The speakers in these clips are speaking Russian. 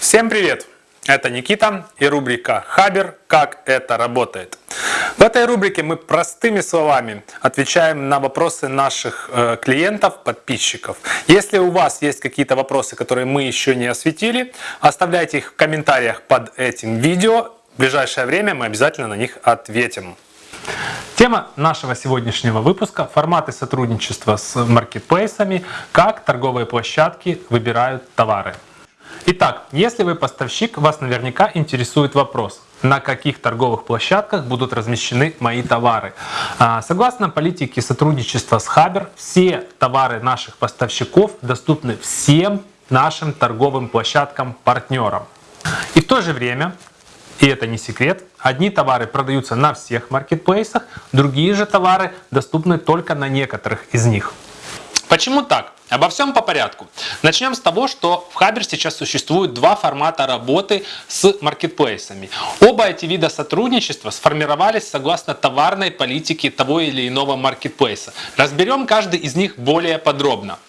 Всем привет! Это Никита и рубрика Хабер «Как это работает». В этой рубрике мы простыми словами отвечаем на вопросы наших э, клиентов, подписчиков. Если у вас есть какие-то вопросы, которые мы еще не осветили, оставляйте их в комментариях под этим видео. В ближайшее время мы обязательно на них ответим. Тема нашего сегодняшнего выпуска – форматы сотрудничества с маркетплейсами, как торговые площадки выбирают товары. Итак, если вы поставщик, вас наверняка интересует вопрос, на каких торговых площадках будут размещены мои товары. А, согласно политике сотрудничества с Хабер, все товары наших поставщиков доступны всем нашим торговым площадкам-партнерам. И в то же время, и это не секрет, одни товары продаются на всех маркетплейсах, другие же товары доступны только на некоторых из них. Почему так? Обо всем по порядку. Начнем с того, что в Хабер сейчас существует два формата работы с маркетплейсами. Оба эти вида сотрудничества сформировались согласно товарной политике того или иного маркетплейса. Разберем каждый из них более подробно.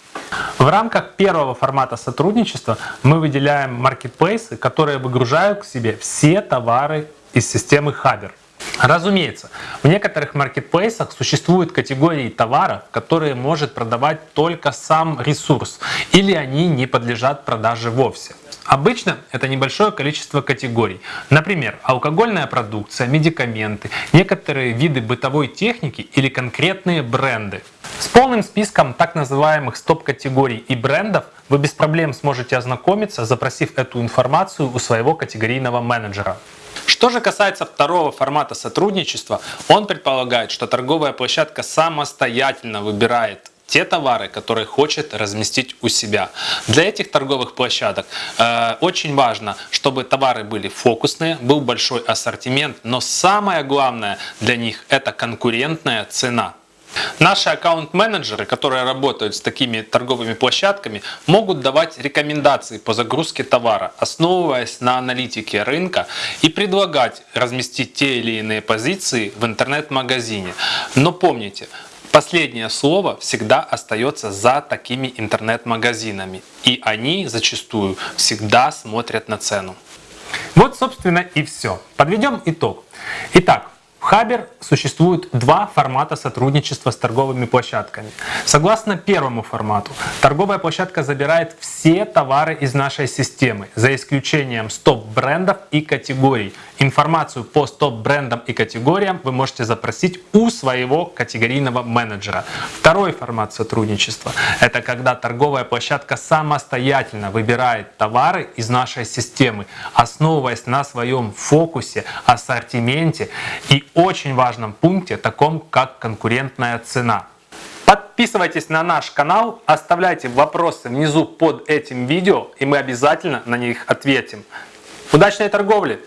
В рамках первого формата сотрудничества мы выделяем маркетплейсы, которые выгружают к себе все товары из системы Хабер. Разумеется, в некоторых маркетплейсах существуют категории товаров, которые может продавать только сам ресурс, или они не подлежат продаже вовсе. Обычно это небольшое количество категорий. Например, алкогольная продукция, медикаменты, некоторые виды бытовой техники или конкретные бренды. С полным списком так называемых стоп-категорий и брендов вы без проблем сможете ознакомиться, запросив эту информацию у своего категорийного менеджера. Что же касается второго формата сотрудничества, он предполагает, что торговая площадка самостоятельно выбирает те товары, которые хочет разместить у себя. Для этих торговых площадок э, очень важно, чтобы товары были фокусные, был большой ассортимент, но самое главное для них это конкурентная цена. Наши аккаунт-менеджеры, которые работают с такими торговыми площадками, могут давать рекомендации по загрузке товара, основываясь на аналитике рынка и предлагать разместить те или иные позиции в интернет-магазине. Но помните, Последнее слово всегда остается за такими интернет-магазинами. И они зачастую всегда смотрят на цену. Вот, собственно, и все. Подведем итог. Итак, в Хабер существует два формата сотрудничества с торговыми площадками. Согласно первому формату, торговая площадка забирает все товары из нашей системы, за исключением стоп-брендов и категорий. Информацию по стоп-брендам и категориям вы можете запросить у своего категорийного менеджера. Второй формат сотрудничества – это когда торговая площадка самостоятельно выбирает товары из нашей системы, основываясь на своем фокусе, ассортименте и очень важном пункте, таком как конкурентная цена. Подписывайтесь на наш канал, оставляйте вопросы внизу под этим видео, и мы обязательно на них ответим. Удачной торговли!